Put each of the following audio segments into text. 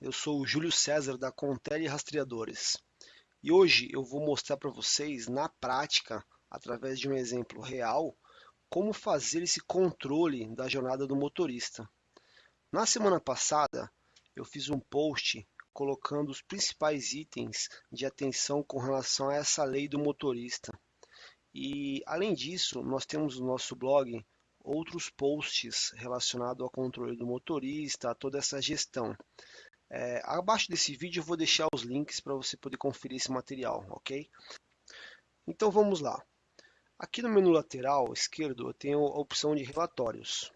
eu sou o Júlio César da Contele Rastreadores e hoje eu vou mostrar para vocês na prática, através de um exemplo real, como fazer esse controle da jornada do motorista. Na semana passada eu fiz um post colocando os principais itens de atenção com relação a essa lei do motorista. E além disso, nós temos no nosso blog outros posts relacionados ao controle do motorista, a toda essa gestão. É, abaixo desse vídeo eu vou deixar os links para você poder conferir esse material, ok? Então vamos lá. Aqui no menu lateral esquerdo eu tenho a opção de relatórios.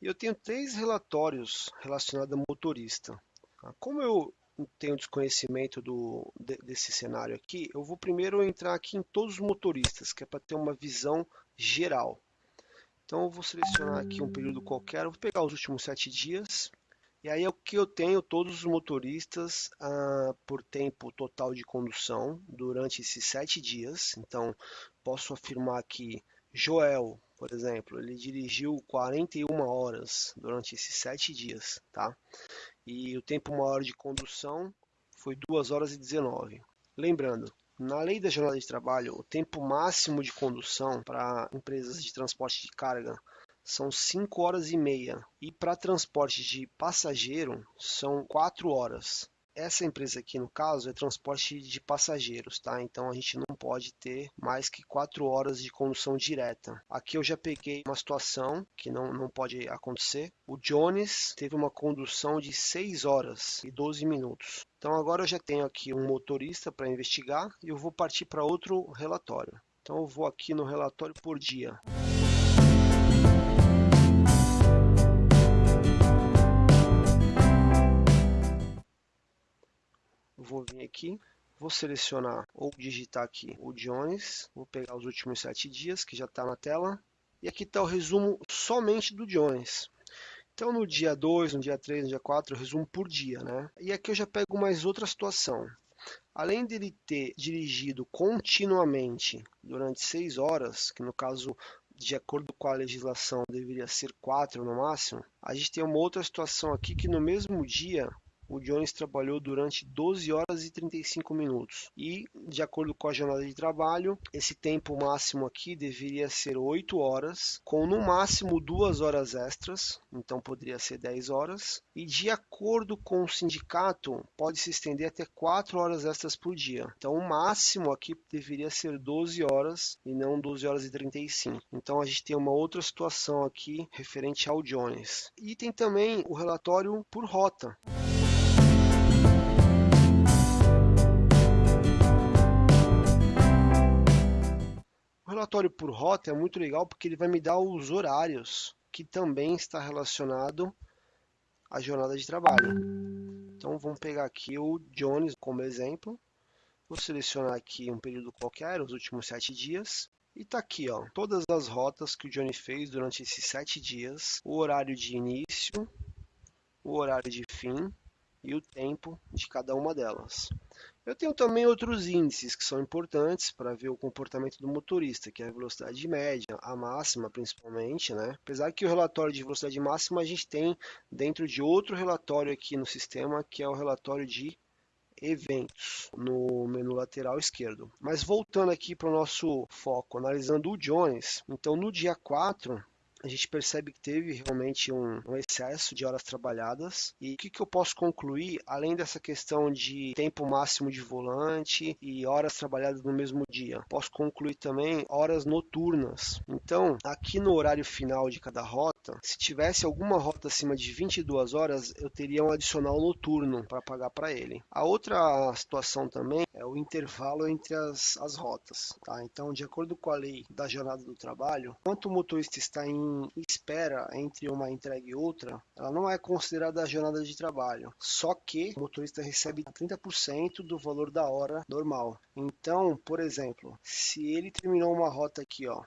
E eu tenho três relatórios relacionados a motorista. Como eu tenho desconhecimento do, desse cenário aqui, eu vou primeiro entrar aqui em todos os motoristas, que é para ter uma visão geral. Então eu vou selecionar aqui um período qualquer, vou pegar os últimos sete dias. E aí é o que eu tenho todos os motoristas ah, por tempo total de condução durante esses sete dias. Então posso afirmar que Joel, por exemplo, ele dirigiu 41 horas durante esses sete dias, tá? E o tempo maior de condução foi 2 horas e 19. Lembrando, na lei da jornada de trabalho, o tempo máximo de condução para empresas de transporte de carga são 5 horas e meia e para transporte de passageiro são 4 horas. Essa empresa aqui, no caso, é transporte de passageiros, tá? Então a gente não pode ter mais que 4 horas de condução direta. Aqui eu já peguei uma situação que não, não pode acontecer. O Jones teve uma condução de 6 horas e 12 minutos. Então agora eu já tenho aqui um motorista para investigar e eu vou partir para outro relatório. Então eu vou aqui no relatório por dia. Vou vir aqui, vou selecionar ou digitar aqui o Jones, vou pegar os últimos sete dias que já está na tela, e aqui está o resumo somente do Jones. Então no dia 2, no dia 3, no dia 4, eu resumo por dia, né? E aqui eu já pego mais outra situação. Além dele ter dirigido continuamente durante 6 horas, que no caso de acordo com a legislação deveria ser 4 no máximo, a gente tem uma outra situação aqui que no mesmo dia o Jones trabalhou durante 12 horas e 35 minutos. E, de acordo com a jornada de trabalho, esse tempo máximo aqui deveria ser 8 horas, com no máximo 2 horas extras, então poderia ser 10 horas. E, de acordo com o sindicato, pode se estender até 4 horas extras por dia. Então, o máximo aqui deveria ser 12 horas e não 12 horas e 35. Então, a gente tem uma outra situação aqui referente ao Jones. E tem também o relatório por rota. Relatório por rota é muito legal porque ele vai me dar os horários, que também está relacionado à jornada de trabalho. Então vamos pegar aqui o Jones como exemplo. Vou selecionar aqui um período qualquer, os últimos sete dias. E está aqui, ó, todas as rotas que o Johnny fez durante esses sete dias, o horário de início, o horário de fim e o tempo de cada uma delas. Eu tenho também outros índices que são importantes para ver o comportamento do motorista, que é a velocidade média, a máxima principalmente, né? Apesar que o relatório de velocidade máxima a gente tem dentro de outro relatório aqui no sistema, que é o relatório de eventos no menu lateral esquerdo. Mas voltando aqui para o nosso foco, analisando o Jones, então no dia 4 a gente percebe que teve realmente um, um excesso de horas trabalhadas. E o que, que, eu posso concluir, além dessa questão de tempo máximo de volante e horas trabalhadas no mesmo dia? Posso concluir também horas noturnas. Então, aqui no horário final de cada rota, se tivesse alguma rota acima de 22 horas, eu teria um adicional noturno para pagar para ele. A outra situação também é o intervalo entre as, as rotas. Tá? Então, de acordo com a lei da jornada do trabalho, quanto o motorista está em espera entre uma entrega e outra, ela não é considerada a jornada de trabalho. Só que o motorista recebe 30% do valor da hora normal. Então, por exemplo, se ele terminou uma rota aqui, ó,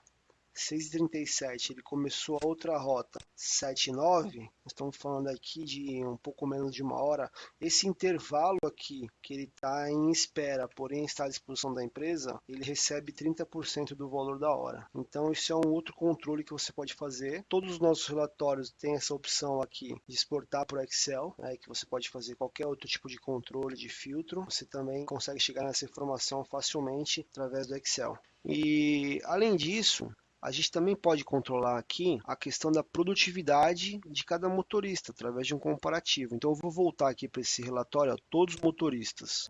6h37 ele começou a outra rota 7h09, estamos falando aqui de um pouco menos de uma hora, esse intervalo aqui que ele está em espera, porém está à disposição da empresa, ele recebe 30% do valor da hora. Então isso é um outro controle que você pode fazer. Todos os nossos relatórios têm essa opção aqui de exportar para o Excel, né, que você pode fazer qualquer outro tipo de controle de filtro. Você também consegue chegar nessa informação facilmente através do Excel. E além disso, a gente também pode controlar aqui a questão da produtividade de cada motorista através de um comparativo. Então eu vou voltar aqui para esse relatório, ó, todos os motoristas.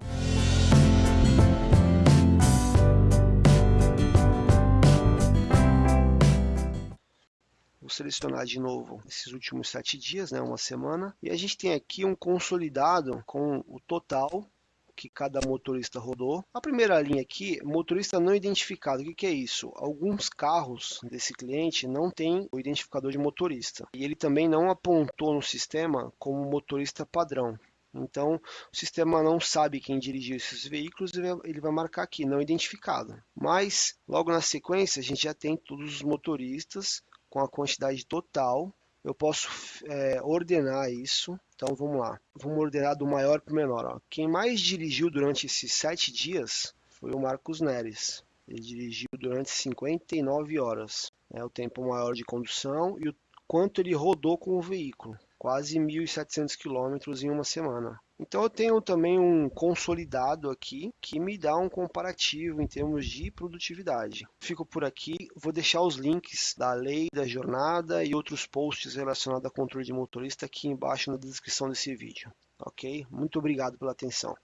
Vou selecionar de novo esses últimos sete dias, né, uma semana, e a gente tem aqui um consolidado com o total que cada motorista rodou. A primeira linha aqui, motorista não identificado. O que, que é isso? Alguns carros desse cliente não tem o identificador de motorista. E ele também não apontou no sistema como motorista padrão. Então, o sistema não sabe quem dirigiu esses veículos e ele vai marcar aqui, não identificado. Mas, logo na sequência, a gente já tem todos os motoristas com a quantidade total eu posso é, ordenar isso. Então vamos lá, vamos ordenar do maior para o menor. Ó. Quem mais dirigiu durante esses sete dias foi o Marcos Neres. Ele dirigiu durante 59 horas. É o tempo maior de condução e o quanto ele rodou com o veículo. Quase 1.700 quilômetros em uma semana. Então eu tenho também um consolidado aqui que me dá um comparativo em termos de produtividade. Fico por aqui, vou deixar os links da lei da jornada e outros posts relacionados a controle de motorista aqui embaixo na descrição desse vídeo. Ok? Muito obrigado pela atenção.